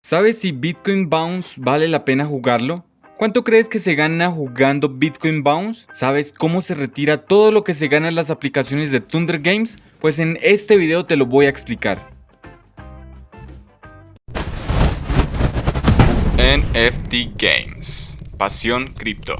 ¿Sabes si Bitcoin Bounce vale la pena jugarlo? ¿Cuánto crees que se gana jugando Bitcoin Bounce? ¿Sabes cómo se retira todo lo que se gana en las aplicaciones de Thunder Games? Pues en este video te lo voy a explicar. NFT Games Pasión Cripto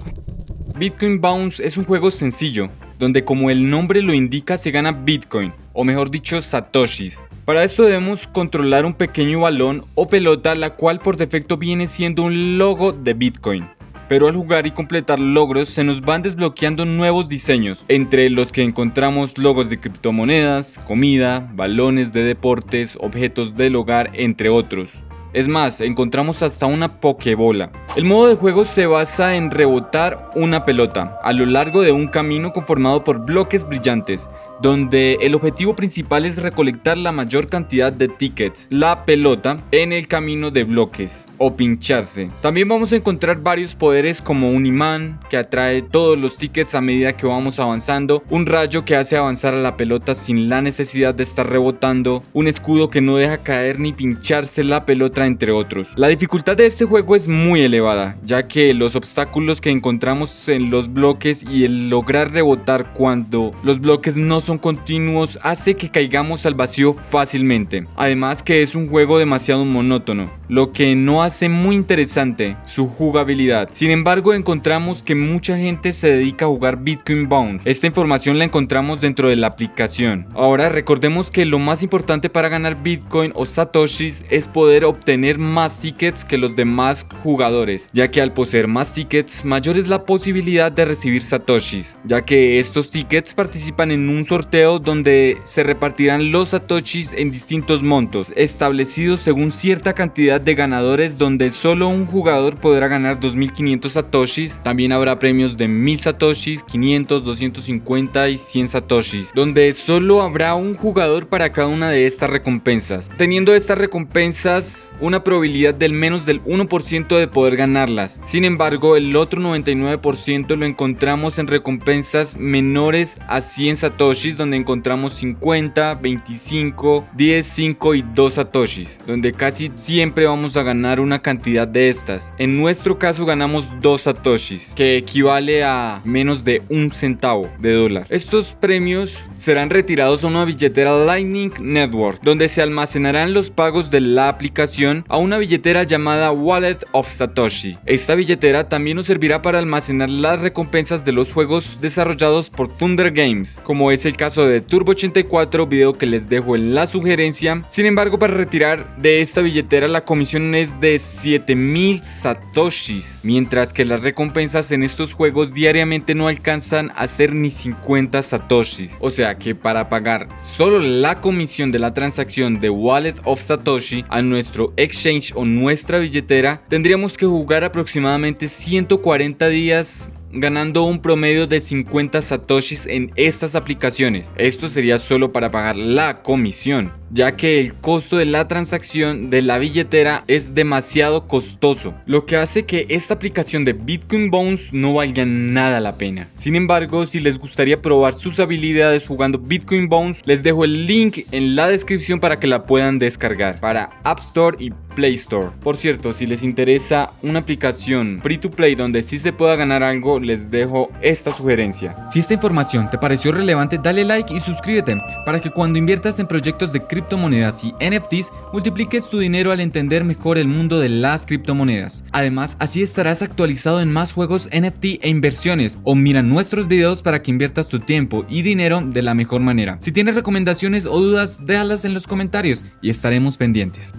Bitcoin Bounce es un juego sencillo, donde como el nombre lo indica se gana Bitcoin, o mejor dicho Satoshis, para esto debemos controlar un pequeño balón o pelota la cual por defecto viene siendo un logo de Bitcoin. Pero al jugar y completar logros se nos van desbloqueando nuevos diseños, entre los que encontramos logos de criptomonedas, comida, balones de deportes, objetos del hogar, entre otros. Es más, encontramos hasta una pokebola. El modo de juego se basa en rebotar una pelota a lo largo de un camino conformado por bloques brillantes, donde el objetivo principal es recolectar la mayor cantidad de tickets, la pelota, en el camino de bloques o pincharse. También vamos a encontrar varios poderes como un imán que atrae todos los tickets a medida que vamos avanzando, un rayo que hace avanzar a la pelota sin la necesidad de estar rebotando, un escudo que no deja caer ni pincharse la pelota entre otros. La dificultad de este juego es muy elevada, ya que los obstáculos que encontramos en los bloques y el lograr rebotar cuando los bloques no son continuos hace que caigamos al vacío fácilmente. Además que es un juego demasiado monótono, lo que no hace muy interesante su jugabilidad. Sin embargo encontramos que mucha gente se dedica a jugar Bitcoin Bounce. Esta información la encontramos dentro de la aplicación. Ahora recordemos que lo más importante para ganar Bitcoin o Satoshis es poder obtener más tickets que los demás jugadores, ya que al poseer más tickets mayor es la posibilidad de recibir Satoshis, ya que estos tickets participan en un sorteo donde se repartirán los Satoshis en distintos montos, establecidos según cierta cantidad de ganadores donde solo un jugador podrá ganar 2500 satoshis. También habrá premios de 1000 satoshis, 500, 250 y 100 satoshis, donde solo habrá un jugador para cada una de estas recompensas. Teniendo estas recompensas una probabilidad del menos del 1% de poder ganarlas. Sin embargo, el otro 99% lo encontramos en recompensas menores a 100 satoshis, donde encontramos 50, 25, 10, 5 y 2 satoshis, donde casi siempre vamos a ganar una cantidad de estas. En nuestro caso ganamos 2 satoshis, que equivale a menos de un centavo de dólar. Estos premios serán retirados a una billetera Lightning Network, donde se almacenarán los pagos de la aplicación a una billetera llamada Wallet of Satoshi. Esta billetera también nos servirá para almacenar las recompensas de los juegos desarrollados por Thunder Games, como es el caso de Turbo 84, video que les dejo en la sugerencia. Sin embargo, para retirar de esta billetera la comisión es de 7000 satoshis, mientras que las recompensas en estos juegos diariamente no alcanzan a ser ni 50 satoshis. O sea que para pagar solo la comisión de la transacción de Wallet of Satoshi a nuestro exchange o nuestra billetera, tendríamos que jugar aproximadamente 140 días ganando un promedio de 50 satoshis en estas aplicaciones. Esto sería solo para pagar la comisión, ya que el costo de la transacción de la billetera es demasiado costoso, lo que hace que esta aplicación de Bitcoin Bones no valga nada la pena. Sin embargo, si les gustaría probar sus habilidades jugando Bitcoin Bones, les dejo el link en la descripción para que la puedan descargar para App Store y Play Store. Por cierto, si les interesa una aplicación free to play donde sí se pueda ganar algo, les dejo esta sugerencia. Si esta información te pareció relevante, dale like y suscríbete para que cuando inviertas en proyectos de criptomonedas y NFTs, multipliques tu dinero al entender mejor el mundo de las criptomonedas. Además, así estarás actualizado en más juegos NFT e inversiones o mira nuestros videos para que inviertas tu tiempo y dinero de la mejor manera. Si tienes recomendaciones o dudas, déjalas en los comentarios y estaremos pendientes.